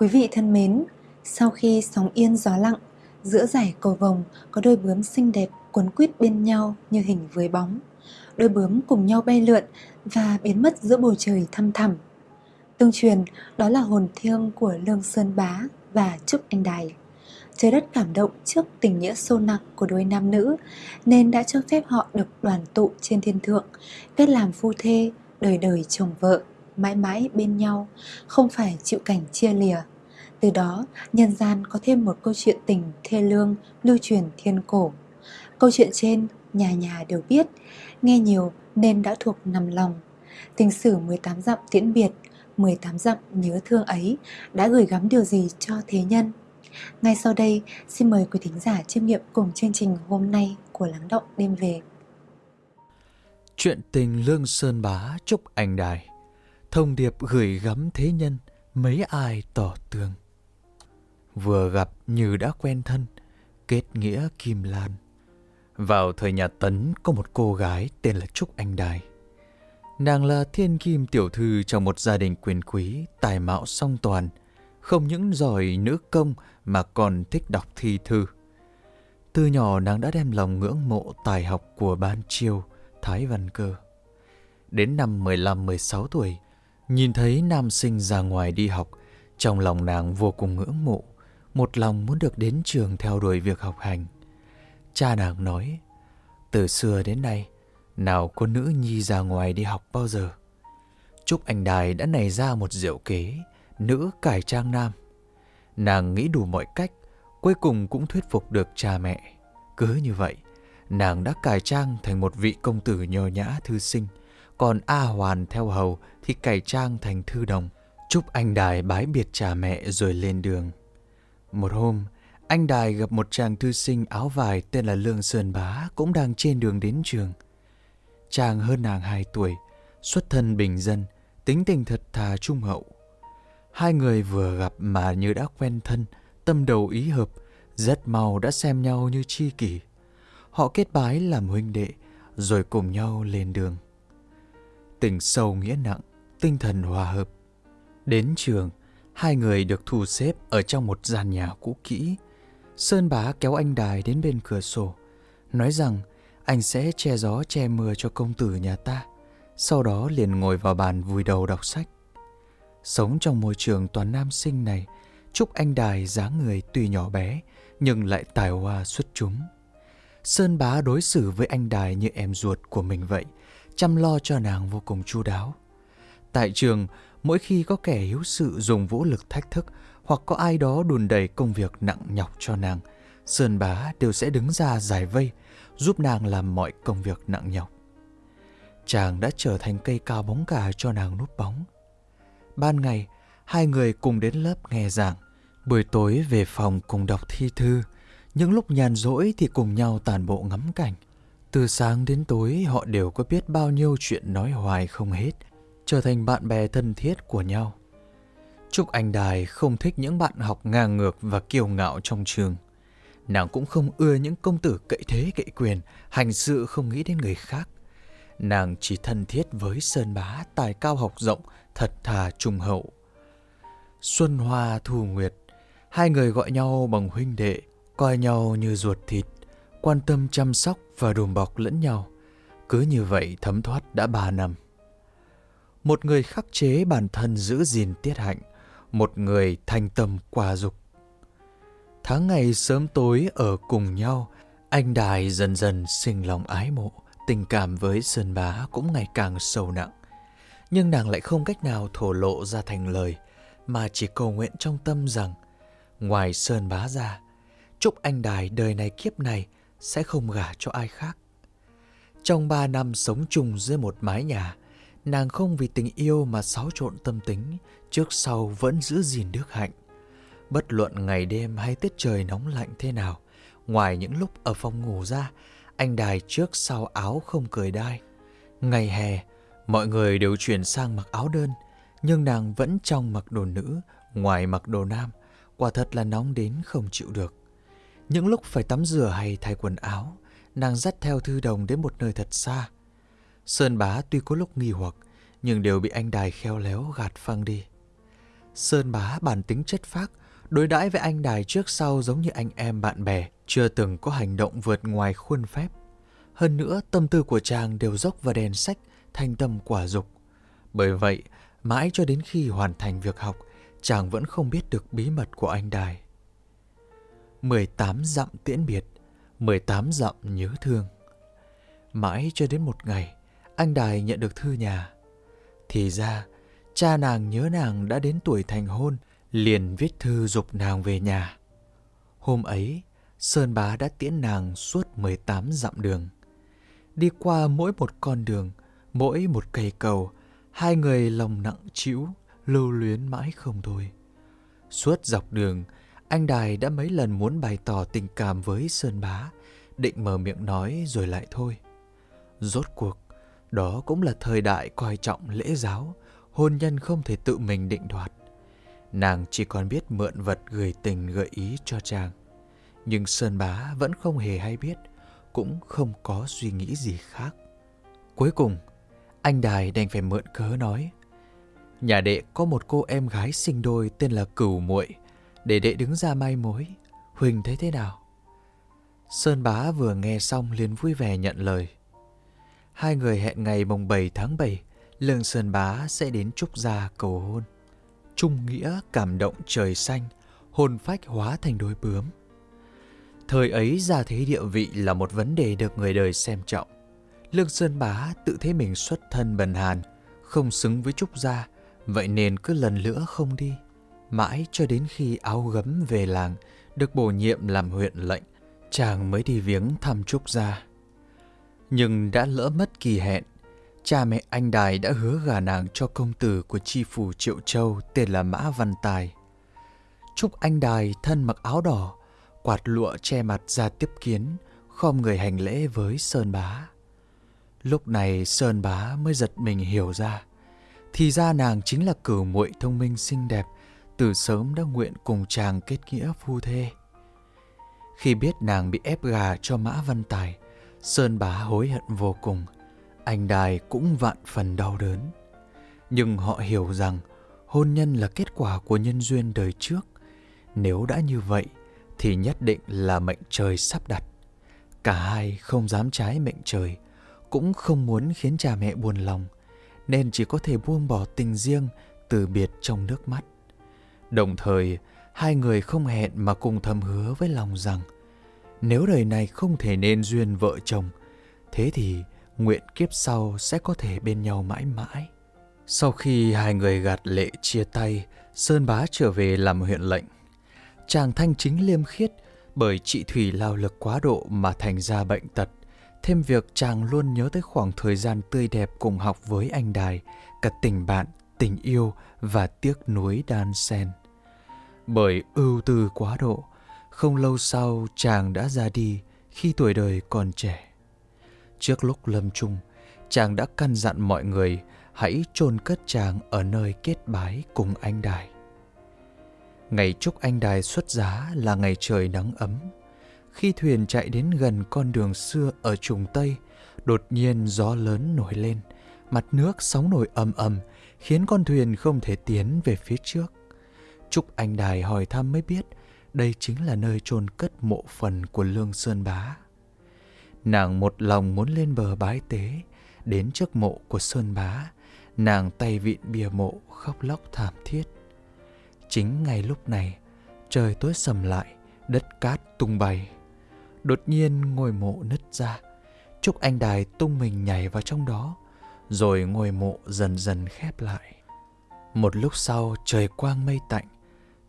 Quý vị thân mến, sau khi sóng yên gió lặng, giữa giải cầu vồng có đôi bướm xinh đẹp quấn quýt bên nhau như hình với bóng. Đôi bướm cùng nhau bay lượn và biến mất giữa bầu trời thăm thẳm. Tương truyền đó là hồn thiêng của Lương Sơn Bá và Trúc Anh Đài. Trời đất cảm động trước tình nghĩa sâu nặng của đôi nam nữ nên đã cho phép họ được đoàn tụ trên thiên thượng, kết làm phu thê, đời đời chồng vợ, mãi mãi bên nhau, không phải chịu cảnh chia lìa. Từ đó, nhân gian có thêm một câu chuyện tình thê lương lưu truyền thiên cổ. Câu chuyện trên, nhà nhà đều biết, nghe nhiều nên đã thuộc nằm lòng. Tình sử 18 dặm tiễn biệt, 18 dặm nhớ thương ấy đã gửi gắm điều gì cho thế nhân. Ngay sau đây, xin mời quý thính giả chiêm nghiệm cùng chương trình hôm nay của Lắng Động Đêm Về. Chuyện tình Lương Sơn Bá Trúc Anh Đài Thông điệp gửi gắm thế nhân, mấy ai tỏ tường. Vừa gặp như đã quen thân, kết nghĩa Kim Lan. Vào thời nhà Tấn có một cô gái tên là Trúc Anh Đài. Nàng là thiên kim tiểu thư trong một gia đình quyền quý, tài mạo song toàn, không những giỏi nữ công mà còn thích đọc thi thư. Từ nhỏ nàng đã đem lòng ngưỡng mộ tài học của Ban Chiêu, Thái Văn Cơ. Đến năm 15-16 tuổi, nhìn thấy nam sinh ra ngoài đi học, trong lòng nàng vô cùng ngưỡng mộ, một lòng muốn được đến trường theo đuổi việc học hành. Cha nàng nói, từ xưa đến nay, nào có nữ nhi ra ngoài đi học bao giờ. Trúc Anh Đài đã nảy ra một diệu kế, nữ cải trang nam. Nàng nghĩ đủ mọi cách, cuối cùng cũng thuyết phục được cha mẹ. Cứ như vậy, nàng đã cải trang thành một vị công tử nhờ nhã thư sinh, còn A Hoàn theo hầu thì cải trang thành thư đồng. Trúc anh Đài bái biệt cha mẹ rồi lên đường. Một hôm, anh Đài gặp một chàng thư sinh áo vải tên là Lương Sơn Bá cũng đang trên đường đến trường. Chàng hơn nàng 2 tuổi, xuất thân bình dân, tính tình thật thà trung hậu. Hai người vừa gặp mà như đã quen thân, tâm đầu ý hợp, rất mau đã xem nhau như chi kỷ. Họ kết bái làm huynh đệ, rồi cùng nhau lên đường. Tình sâu nghĩa nặng, tinh thần hòa hợp. Đến trường, hai người được thu xếp ở trong một gian nhà cũ kỹ. Sơn bá kéo anh Đài đến bên cửa sổ, nói rằng anh sẽ che gió che mưa cho công tử nhà ta. Sau đó liền ngồi vào bàn vùi đầu đọc sách. Sống trong môi trường toàn nam sinh này, Trúc Anh Đài dáng người tuy nhỏ bé nhưng lại tài hoa xuất chúng. Sơn bá đối xử với anh Đài như em ruột của mình vậy, chăm lo cho nàng vô cùng chu đáo. Tại trường, mỗi khi có kẻ hiếu sự dùng vũ lực thách thức hoặc có ai đó đùn đẩy công việc nặng nhọc cho nàng, Sơn bá đều sẽ đứng ra giải vây, giúp nàng làm mọi công việc nặng nhọc. Chàng đã trở thành cây cao bóng cả cho nàng núp bóng. Ban ngày, hai người cùng đến lớp nghe giảng, buổi tối về phòng cùng đọc thi thư, những lúc nhàn rỗi thì cùng nhau tàn bộ ngắm cảnh. Từ sáng đến tối họ đều có biết bao nhiêu chuyện nói hoài không hết, trở thành bạn bè thân thiết của nhau. Trúc Anh Đài không thích những bạn học ngang ngược và kiêu ngạo trong trường. Nàng cũng không ưa những công tử cậy thế cậy quyền, hành sự không nghĩ đến người khác. Nàng chỉ thân thiết với Sơn Bá tài cao học rộng, thật thà trung hậu. Xuân Hoa Thu Nguyệt, hai người gọi nhau bằng huynh đệ, coi nhau như ruột thịt, quan tâm chăm sóc và đùm bọc lẫn nhau. Cứ như vậy thấm thoát đã ba năm. Một người khắc chế bản thân giữ gìn tiết hạnh, một người thanh tâm qua dục. Tháng ngày sớm tối ở cùng nhau, anh Đài dần dần sinh lòng ái mộ, tình cảm với Sơn Bá cũng ngày càng sâu nặng. Nhưng nàng lại không cách nào thổ lộ ra thành lời, mà chỉ cầu nguyện trong tâm rằng, ngoài Sơn Bá ra, chúc anh Đài đời này kiếp này sẽ không gả cho ai khác. Trong ba năm sống chung dưới một mái nhà, nàng không vì tình yêu mà xáo trộn tâm tính, trước sau vẫn giữ gìn đức hạnh. Bất luận ngày đêm hay tiết trời nóng lạnh thế nào, ngoài những lúc ở phòng ngủ ra, anh đài trước sau áo không cười đai. Ngày hè, mọi người đều chuyển sang mặc áo đơn, nhưng nàng vẫn trong mặc đồ nữ, ngoài mặc đồ nam, quả thật là nóng đến không chịu được. Những lúc phải tắm rửa hay thay quần áo, nàng dắt theo thư đồng đến một nơi thật xa. Sơn bá tuy có lúc nghi hoặc, nhưng đều bị anh đài khéo léo gạt phăng đi. Sơn bá bản tính chất phác, đối đãi với anh đài trước sau giống như anh em bạn bè, chưa từng có hành động vượt ngoài khuôn phép. Hơn nữa, tâm tư của chàng đều dốc vào đèn sách, thanh tâm quả dục. Bởi vậy, mãi cho đến khi hoàn thành việc học, chàng vẫn không biết được bí mật của anh đài. 18 dặm tiễn biệt, 18 dặm nhớ thương. Mãi cho đến một ngày, anh Đài nhận được thư nhà. Thì ra, cha nàng nhớ nàng đã đến tuổi thành hôn, liền viết thư dục nàng về nhà. Hôm ấy, Sơn Bá đã tiễn nàng suốt 18 dặm đường. Đi qua mỗi một con đường, mỗi một cây cầu, hai người lòng nặng chịu, lưu luyến mãi không thôi. Suốt dọc đường, anh Đài đã mấy lần muốn bày tỏ tình cảm với Sơn Bá, định mở miệng nói rồi lại thôi. Rốt cuộc, đó cũng là thời đại coi trọng lễ giáo, hôn nhân không thể tự mình định đoạt. Nàng chỉ còn biết mượn vật gửi tình gợi ý cho chàng. Nhưng Sơn Bá vẫn không hề hay biết, cũng không có suy nghĩ gì khác. Cuối cùng, anh Đài đành phải mượn cớ nói. Nhà đệ có một cô em gái sinh đôi tên là Cửu muội để đệ đứng ra mai mối. Huỳnh thấy thế nào? Sơn Bá vừa nghe xong liền vui vẻ nhận lời. Hai người hẹn ngày mùng 7 tháng 7, Lương Sơn Bá sẽ đến Trúc Gia cầu hôn. Trung nghĩa cảm động trời xanh, hôn phách hóa thành đôi bướm. Thời ấy gia thế địa vị là một vấn đề được người đời xem trọng. Lương Sơn Bá tự thấy mình xuất thân bần hàn, không xứng với Trúc Gia, vậy nên cứ lần nữa không đi. Mãi cho đến khi áo gấm về làng, được bổ nhiệm làm huyện lệnh, chàng mới đi viếng thăm Trúc Gia. Nhưng đã lỡ mất kỳ hẹn, cha mẹ anh Đài đã hứa gả nàng cho công tử của tri phủ Triệu Châu tên là Mã Văn Tài. Trúc anh Đài thân mặc áo đỏ, quạt lụa che mặt ra tiếp kiến, khom người hành lễ với Sơn Bá. Lúc này Sơn Bá mới giật mình hiểu ra, thì ra nàng chính là cửu muội thông minh xinh đẹp, từ sớm đã nguyện cùng chàng kết nghĩa phu thê. Khi biết nàng bị ép gà cho Mã Văn Tài, Sơn bá hối hận vô cùng, anh đài cũng vạn phần đau đớn. Nhưng họ hiểu rằng hôn nhân là kết quả của nhân duyên đời trước. Nếu đã như vậy thì nhất định là mệnh trời sắp đặt. Cả hai không dám trái mệnh trời, cũng không muốn khiến cha mẹ buồn lòng, nên chỉ có thể buông bỏ tình riêng từ biệt trong nước mắt. Đồng thời, hai người không hẹn mà cùng thầm hứa với lòng rằng nếu đời này không thể nên duyên vợ chồng, thế thì nguyện kiếp sau sẽ có thể bên nhau mãi mãi. Sau khi hai người gạt lệ chia tay, Sơn Bá trở về làm huyện lệnh. Chàng thanh chính liêm khiết bởi chị Thủy lao lực quá độ mà thành ra bệnh tật. Thêm việc chàng luôn nhớ tới khoảng thời gian tươi đẹp cùng học với anh Đài, cả tình bạn, tình yêu và tiếc nuối đan sen Bởi ưu tư quá độ, không lâu sau chàng đã ra đi khi tuổi đời còn trẻ. Trước lúc lâm chung, chàng đã căn dặn mọi người hãy chôn cất chàng ở nơi kết bái cùng anh đài. Ngày chúc anh đài xuất giá là ngày trời nắng ấm. Khi thuyền chạy đến gần con đường xưa ở trùng Tây, đột nhiên gió lớn nổi lên, mặt nước sóng nổi ầm ầm, khiến con thuyền không thể tiến về phía trước. Trúc Anh Đài hỏi thăm mới biết đây chính là nơi chôn cất mộ phần của Lương Sơn Bá. Nàng một lòng muốn lên bờ bái tế, đến trước mộ của Sơn Bá, nàng tay vịn bìa mộ khóc lóc thảm thiết. Chính ngay lúc này, trời tối sầm lại, đất cát tung bay. Đột nhiên ngôi mộ nứt ra, Trúc Anh Đài tung mình nhảy vào trong đó, rồi ngôi mộ dần dần khép lại. Một lúc sau trời quang mây tạnh,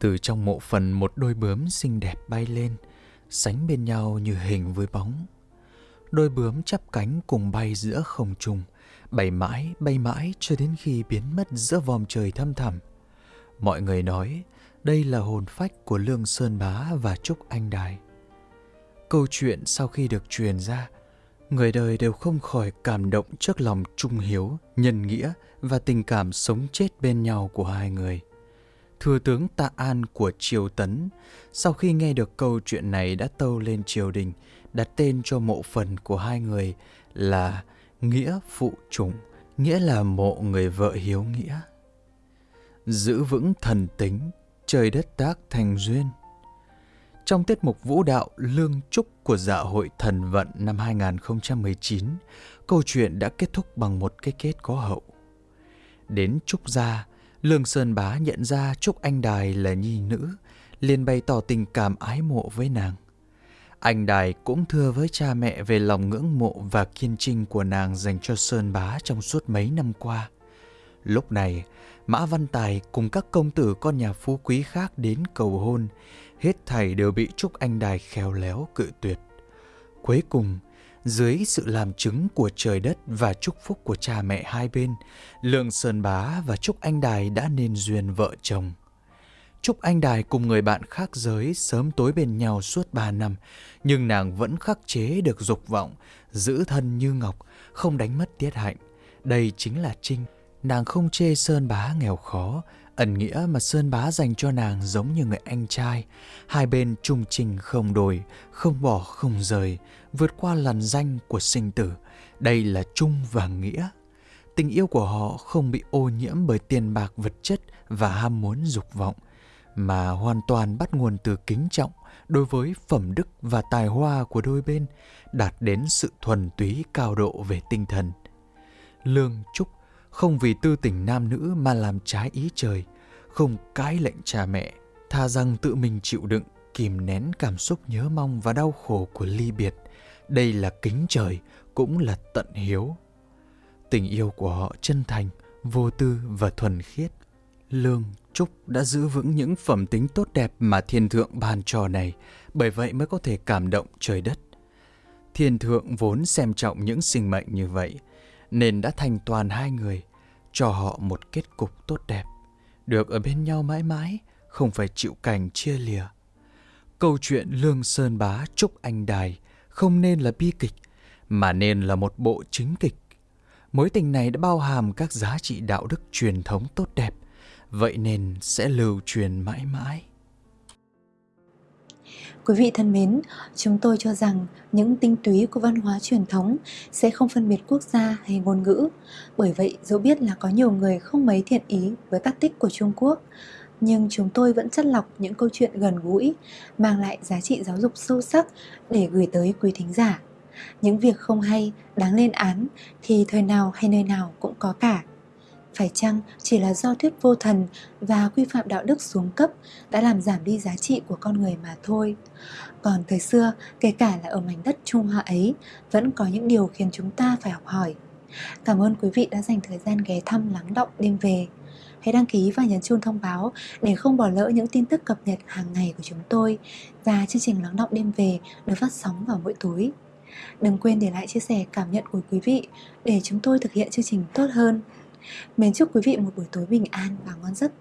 từ trong mộ phần một đôi bướm xinh đẹp bay lên, sánh bên nhau như hình với bóng. Đôi bướm chắp cánh cùng bay giữa không trung, bay mãi, bay mãi cho đến khi biến mất giữa vòm trời thâm thẳm. Mọi người nói đây là hồn phách của Lương Sơn Bá và Trúc Anh Đài. Câu chuyện sau khi được truyền ra, người đời đều không khỏi cảm động trước lòng trung hiếu, nhân nghĩa và tình cảm sống chết bên nhau của hai người. Thừa tướng Tạ An của Triều Tấn, sau khi nghe được câu chuyện này đã tâu lên triều đình, đặt tên cho mộ phần của hai người là Nghĩa Phụ Trùng, nghĩa là mộ người vợ hiếu nghĩa. giữ vững thần tính, trời đất tác thành duyên. Trong tiết mục vũ đạo Lương Trúc của dạ hội Thần Vận năm 2019, câu chuyện đã kết thúc bằng một cái kết có hậu. Đến Trúc Gia, Lương Sơn Bá nhận ra Trúc Anh Đài là nhi nữ, liền bày tỏ tình cảm ái mộ với nàng. Anh Đài cũng thưa với cha mẹ về lòng ngưỡng mộ và kiên trinh của nàng dành cho Sơn Bá trong suốt mấy năm qua. Lúc này, Mã Văn Tài cùng các công tử con nhà phú quý khác đến cầu hôn, hết thảy đều bị Trúc Anh Đài khéo léo cự tuyệt. Cuối cùng, dưới sự làm chứng của trời đất và chúc phúc của cha mẹ hai bên, Lương Sơn Bá và Trúc Anh Đài đã nên duyên vợ chồng. Trúc Anh Đài cùng người bạn khác giới sớm tối bên nhau suốt ba năm, nhưng nàng vẫn khắc chế được dục vọng, giữ thân như ngọc, không đánh mất tiết hạnh. Đây chính là Trinh. Nàng không chê Sơn Bá nghèo khó, ẩn nghĩa mà Sơn Bá dành cho nàng giống như người anh trai. Hai bên trung trình không đổi, không bỏ không rời, vượt qua làn danh của sinh tử. Đây là trung và nghĩa. Tình yêu của họ không bị ô nhiễm bởi tiền bạc vật chất và ham muốn dục vọng, mà hoàn toàn bắt nguồn từ kính trọng đối với phẩm đức và tài hoa của đôi bên, đạt đến sự thuần túy cao độ về tinh thần. Lương Trúc không vì tư tình nam nữ mà làm trái ý trời, không cãi lệnh cha mẹ, tha rằng tự mình chịu đựng, kìm nén cảm xúc nhớ mong và đau khổ của ly biệt. Đây là kính trời, cũng là tận hiếu. Tình yêu của họ chân thành, vô tư và thuần khiết. Lương Trúc đã giữ vững những phẩm tính tốt đẹp mà thiên thượng ban cho này, bởi vậy mới có thể cảm động trời đất. Thiên thượng vốn xem trọng những sinh mệnh như vậy, nên đã thành toàn hai người, cho họ một kết cục tốt đẹp, được ở bên nhau mãi mãi, không phải chịu cảnh chia lìa. Câu chuyện Lương Sơn Bá Trúc Anh Đài không nên là bi kịch, mà nên là một bộ chính kịch. Mối tình này đã bao hàm các giá trị đạo đức truyền thống tốt đẹp, vậy nên sẽ lưu truyền mãi mãi. Quý vị thân mến, chúng tôi cho rằng những tinh túy của văn hóa truyền thống sẽ không phân biệt quốc gia hay ngôn ngữ. Bởi vậy, dẫu biết là có nhiều người không mấy thiện ý với các tích của Trung Quốc, nhưng chúng tôi vẫn chất lọc những câu chuyện gần gũi, mang lại giá trị giáo dục sâu sắc để gửi tới quý thính giả. Những việc không hay, đáng lên án thì thời nào hay nơi nào cũng có cả. Phải chăng chỉ là do thuyết vô thần và quy phạm đạo đức xuống cấp đã làm giảm đi giá trị của con người mà thôi. Còn thời xưa, kể cả là ở mảnh đất Trung Hoa ấy, vẫn có những điều khiến chúng ta phải học hỏi. Cảm ơn quý vị đã dành thời gian ghé thăm lắng động đêm về. Hãy đăng ký và nhấn chuông thông báo để không bỏ lỡ những tin tức cập nhật hàng ngày của chúng tôi và chương trình lắng động đêm về được phát sóng vào mỗi tối. Đừng quên để lại chia sẻ cảm nhận của quý vị để chúng tôi thực hiện chương trình tốt hơn. Mến chúc quý vị một buổi tối bình an và ngon giấc.